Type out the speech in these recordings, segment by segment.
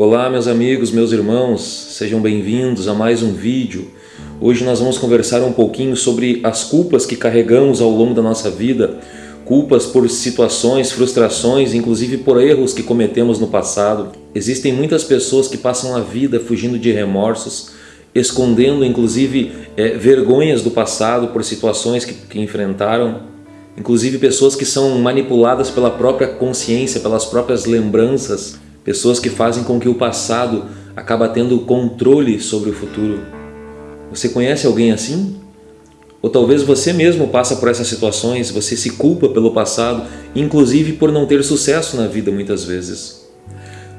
Olá meus amigos, meus irmãos, sejam bem-vindos a mais um vídeo. Hoje nós vamos conversar um pouquinho sobre as culpas que carregamos ao longo da nossa vida, culpas por situações, frustrações, inclusive por erros que cometemos no passado. Existem muitas pessoas que passam a vida fugindo de remorsos, escondendo inclusive é, vergonhas do passado por situações que, que enfrentaram, inclusive pessoas que são manipuladas pela própria consciência, pelas próprias lembranças, Pessoas que fazem com que o passado acaba tendo controle sobre o futuro. Você conhece alguém assim? Ou talvez você mesmo passa por essas situações, você se culpa pelo passado, inclusive por não ter sucesso na vida muitas vezes.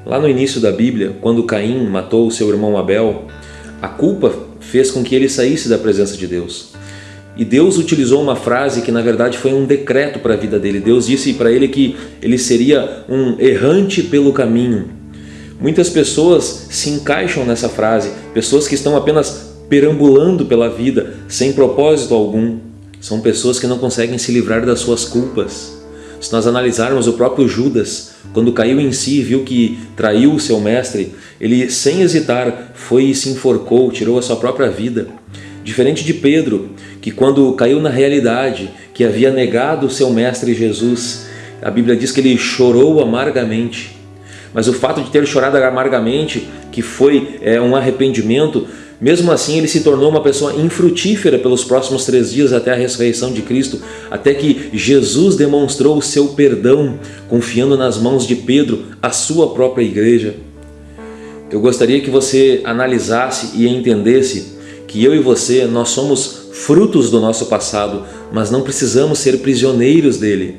Lá no início da Bíblia, quando Caim matou seu irmão Abel, a culpa fez com que ele saísse da presença de Deus. E Deus utilizou uma frase que na verdade foi um decreto para a vida dele. Deus disse para ele que ele seria um errante pelo caminho. Muitas pessoas se encaixam nessa frase, pessoas que estão apenas perambulando pela vida sem propósito algum. São pessoas que não conseguem se livrar das suas culpas. Se nós analisarmos o próprio Judas, quando caiu em si e viu que traiu o seu mestre, ele sem hesitar foi e se enforcou, tirou a sua própria vida. Diferente de Pedro, que quando caiu na realidade que havia negado o seu mestre Jesus, a Bíblia diz que ele chorou amargamente. Mas o fato de ter chorado amargamente, que foi é, um arrependimento, mesmo assim ele se tornou uma pessoa infrutífera pelos próximos três dias até a ressurreição de Cristo, até que Jesus demonstrou o seu perdão, confiando nas mãos de Pedro a sua própria igreja. Eu gostaria que você analisasse e entendesse que eu e você, nós somos frutos do nosso passado, mas não precisamos ser prisioneiros dele.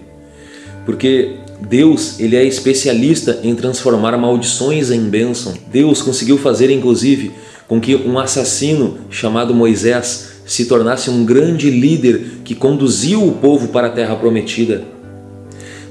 Porque Deus ele é especialista em transformar maldições em bênção. Deus conseguiu fazer inclusive com que um assassino chamado Moisés se tornasse um grande líder que conduziu o povo para a terra prometida.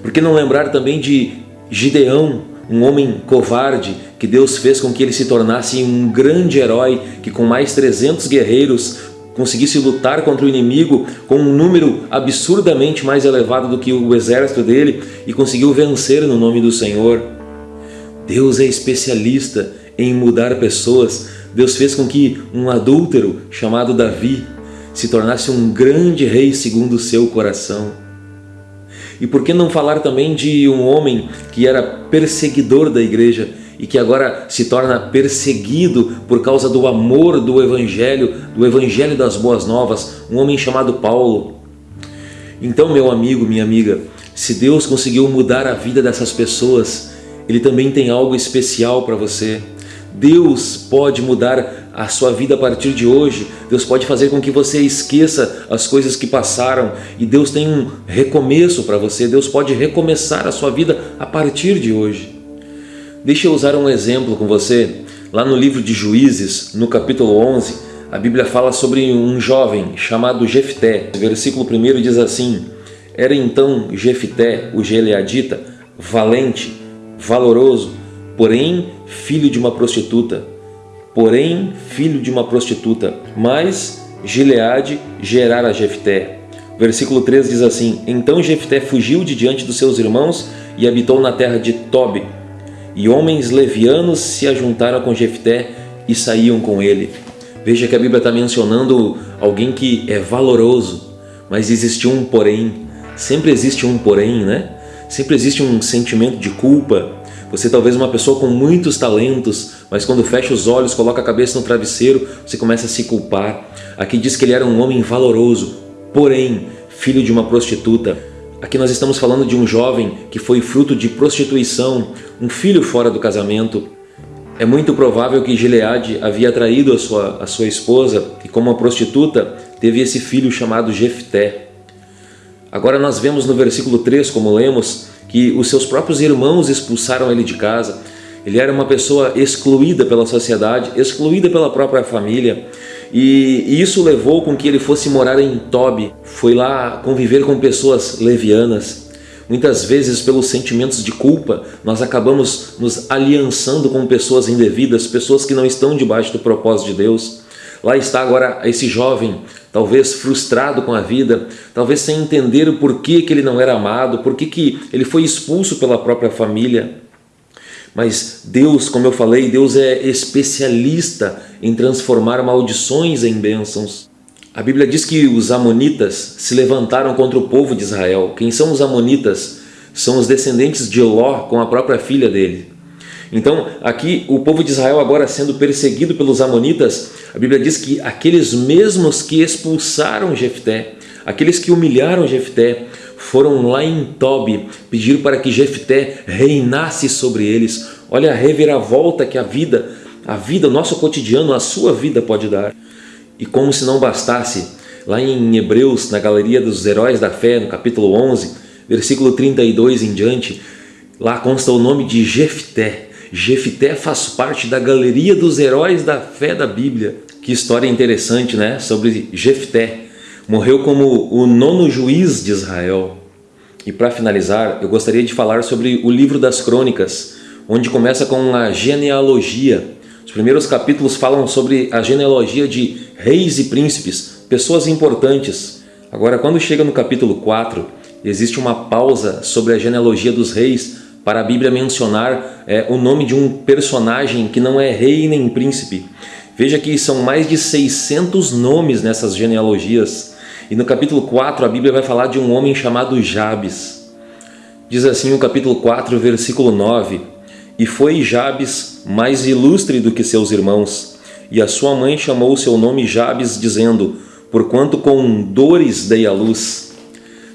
Por que não lembrar também de Gideão, um homem covarde que Deus fez com que ele se tornasse um grande herói que com mais 300 guerreiros conseguisse lutar contra o inimigo com um número absurdamente mais elevado do que o exército dele e conseguiu vencer no nome do Senhor. Deus é especialista em mudar pessoas. Deus fez com que um adúltero chamado Davi se tornasse um grande rei segundo o seu coração. E por que não falar também de um homem que era perseguidor da igreja e que agora se torna perseguido por causa do amor do Evangelho, do Evangelho das Boas Novas, um homem chamado Paulo. Então, meu amigo, minha amiga, se Deus conseguiu mudar a vida dessas pessoas, Ele também tem algo especial para você. Deus pode mudar a sua vida a partir de hoje. Deus pode fazer com que você esqueça as coisas que passaram e Deus tem um recomeço para você. Deus pode recomeçar a sua vida a partir de hoje. Deixa eu usar um exemplo com você. Lá no livro de Juízes, no capítulo 11, a Bíblia fala sobre um jovem chamado Jefté. O versículo 1 diz assim, Era então Jefté, o Geleadita, valente, valoroso, porém filho de uma prostituta, porém filho de uma prostituta, mas Gileade gerara Jefté. Versículo 3 diz assim, Então Jefté fugiu de diante dos seus irmãos e habitou na terra de Tobi, e homens levianos se ajuntaram com Jefté e saíam com ele. Veja que a Bíblia está mencionando alguém que é valoroso, mas existe um porém, sempre existe um porém, né? Sempre existe um sentimento de culpa, você talvez uma pessoa com muitos talentos, mas quando fecha os olhos, coloca a cabeça no travesseiro, você começa a se culpar. Aqui diz que ele era um homem valoroso, porém filho de uma prostituta. Aqui nós estamos falando de um jovem que foi fruto de prostituição, um filho fora do casamento. É muito provável que Gileade havia traído a sua, a sua esposa e como uma prostituta teve esse filho chamado Jefté. Agora nós vemos no versículo 3, como lemos, que os seus próprios irmãos expulsaram ele de casa. Ele era uma pessoa excluída pela sociedade, excluída pela própria família. E isso levou com que ele fosse morar em Tobi, foi lá conviver com pessoas levianas. Muitas vezes, pelos sentimentos de culpa, nós acabamos nos aliançando com pessoas indevidas, pessoas que não estão debaixo do propósito de Deus. Lá está agora esse jovem, talvez frustrado com a vida, talvez sem entender o porquê que ele não era amado, por que ele foi expulso pela própria família. Mas Deus, como eu falei, Deus é especialista em transformar maldições em bênçãos. A Bíblia diz que os amonitas se levantaram contra o povo de Israel. Quem são os amonitas? São os descendentes de Ló com a própria filha dele. Então, aqui o povo de Israel agora sendo perseguido pelos amonitas, a Bíblia diz que aqueles mesmos que expulsaram Jefté, aqueles que humilharam Jefté, foram lá em Tobi pedir para que Jefté reinasse sobre eles. Olha a reviravolta que a vida, a vida, o nosso cotidiano, a sua vida pode dar. E como se não bastasse, lá em Hebreus, na galeria dos heróis da fé, no capítulo 11, versículo 32 em diante, lá consta o nome de Jefté. Jefté faz parte da galeria dos heróis da fé da Bíblia. Que história interessante, né? Sobre Jefté. Morreu como o nono juiz de Israel. E para finalizar, eu gostaria de falar sobre o livro das crônicas, onde começa com a genealogia. Os primeiros capítulos falam sobre a genealogia de reis e príncipes, pessoas importantes. Agora, quando chega no capítulo 4, existe uma pausa sobre a genealogia dos reis para a Bíblia mencionar é, o nome de um personagem que não é rei nem príncipe. Veja que são mais de 600 nomes nessas genealogias. E no capítulo 4 a Bíblia vai falar de um homem chamado Jabes. Diz assim o capítulo 4, versículo 9: E foi Jabes mais ilustre do que seus irmãos, e a sua mãe chamou o seu nome Jabes, dizendo: Porquanto com dores dei a luz.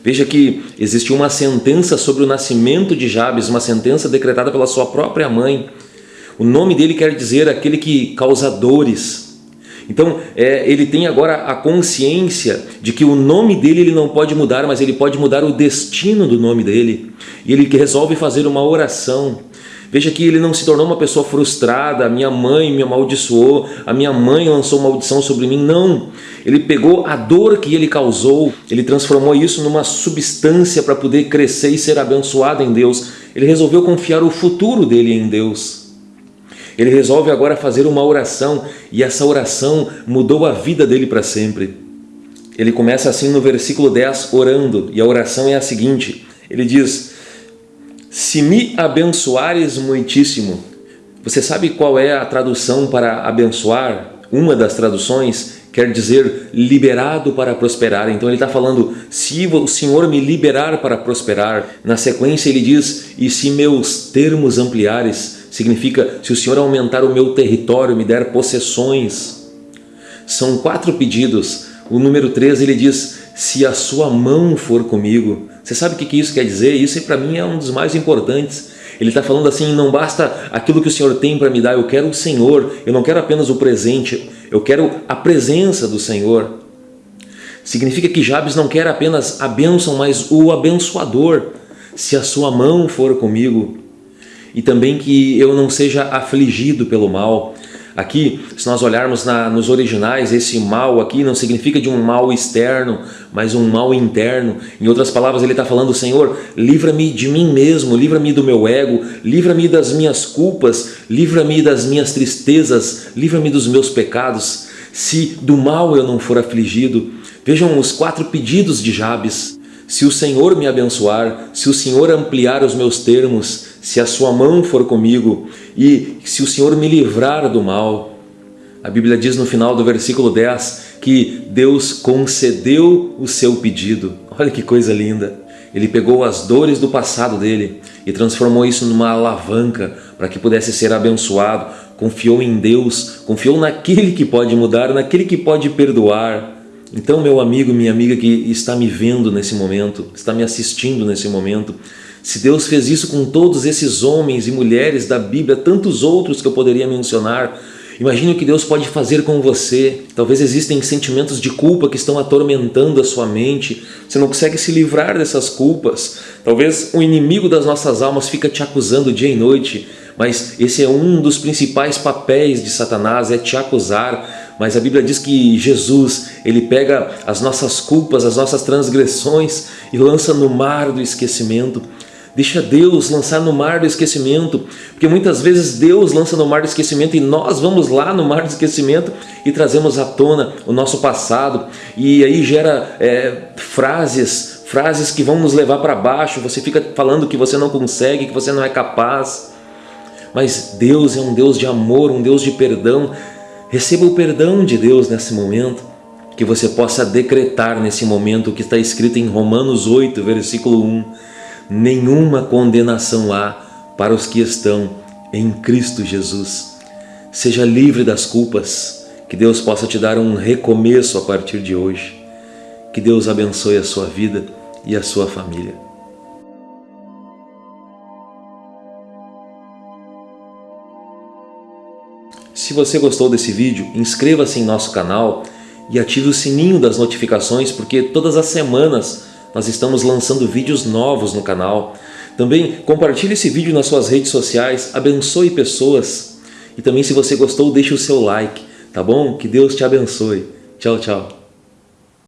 Veja que existiu uma sentença sobre o nascimento de Jabes, uma sentença decretada pela sua própria mãe. O nome dele quer dizer aquele que causa dores. Então, é, ele tem agora a consciência de que o nome dele ele não pode mudar, mas ele pode mudar o destino do nome dele. E ele resolve fazer uma oração. Veja que ele não se tornou uma pessoa frustrada, a minha mãe me amaldiçoou, a minha mãe lançou maldição sobre mim. Não, ele pegou a dor que ele causou, ele transformou isso numa substância para poder crescer e ser abençoado em Deus. Ele resolveu confiar o futuro dele em Deus. Ele resolve agora fazer uma oração e essa oração mudou a vida dele para sempre. Ele começa assim no versículo 10, orando, e a oração é a seguinte, ele diz se me abençoares muitíssimo. Você sabe qual é a tradução para abençoar? Uma das traduções quer dizer liberado para prosperar. Então ele está falando, se o Senhor me liberar para prosperar. Na sequência ele diz, e se meus termos ampliares, significa se o Senhor aumentar o meu território, me der possessões. São quatro pedidos. O número 3 ele diz, se a sua mão for comigo. Você sabe o que isso quer dizer? Isso para mim é um dos mais importantes. Ele está falando assim, não basta aquilo que o Senhor tem para me dar, eu quero o Senhor, eu não quero apenas o presente, eu quero a presença do Senhor. Significa que Jabes não quer apenas a bênção, mas o abençoador, se a sua mão for comigo. E também que eu não seja afligido pelo mal, Aqui, se nós olharmos na, nos originais, esse mal aqui não significa de um mal externo, mas um mal interno. Em outras palavras, ele está falando, Senhor, livra-me de mim mesmo, livra-me do meu ego, livra-me das minhas culpas, livra-me das minhas tristezas, livra-me dos meus pecados. Se do mal eu não for afligido, vejam os quatro pedidos de Jabes. Se o Senhor me abençoar, se o Senhor ampliar os meus termos, se a sua mão for comigo e se o Senhor me livrar do mal. A Bíblia diz no final do versículo 10 que Deus concedeu o seu pedido. Olha que coisa linda! Ele pegou as dores do passado dele e transformou isso numa alavanca para que pudesse ser abençoado. Confiou em Deus, confiou naquele que pode mudar, naquele que pode perdoar. Então, meu amigo, minha amiga que está me vendo nesse momento, está me assistindo nesse momento, se Deus fez isso com todos esses homens e mulheres da Bíblia, tantos outros que eu poderia mencionar, imagine o que Deus pode fazer com você. Talvez existem sentimentos de culpa que estão atormentando a sua mente. Você não consegue se livrar dessas culpas. Talvez o inimigo das nossas almas fica te acusando dia e noite. Mas esse é um dos principais papéis de Satanás, é te acusar. Mas a Bíblia diz que Jesus, ele pega as nossas culpas, as nossas transgressões e lança no mar do esquecimento. Deixa Deus lançar no mar do esquecimento, porque muitas vezes Deus lança no mar do esquecimento e nós vamos lá no mar do esquecimento e trazemos à tona o nosso passado e aí gera é, frases, frases que vão nos levar para baixo, você fica falando que você não consegue, que você não é capaz. mas Deus é um Deus de amor, um Deus de perdão. Receba o perdão de Deus nesse momento, que você possa decretar nesse momento o que está escrito em Romanos 8, versículo 1. Nenhuma condenação há para os que estão em Cristo Jesus. Seja livre das culpas, que Deus possa te dar um recomeço a partir de hoje. Que Deus abençoe a sua vida e a sua família. Se você gostou desse vídeo, inscreva-se em nosso canal e ative o sininho das notificações porque todas as semanas nós estamos lançando vídeos novos no canal. Também compartilhe esse vídeo nas suas redes sociais, abençoe pessoas. E também se você gostou, deixe o seu like, tá bom? Que Deus te abençoe. Tchau, tchau.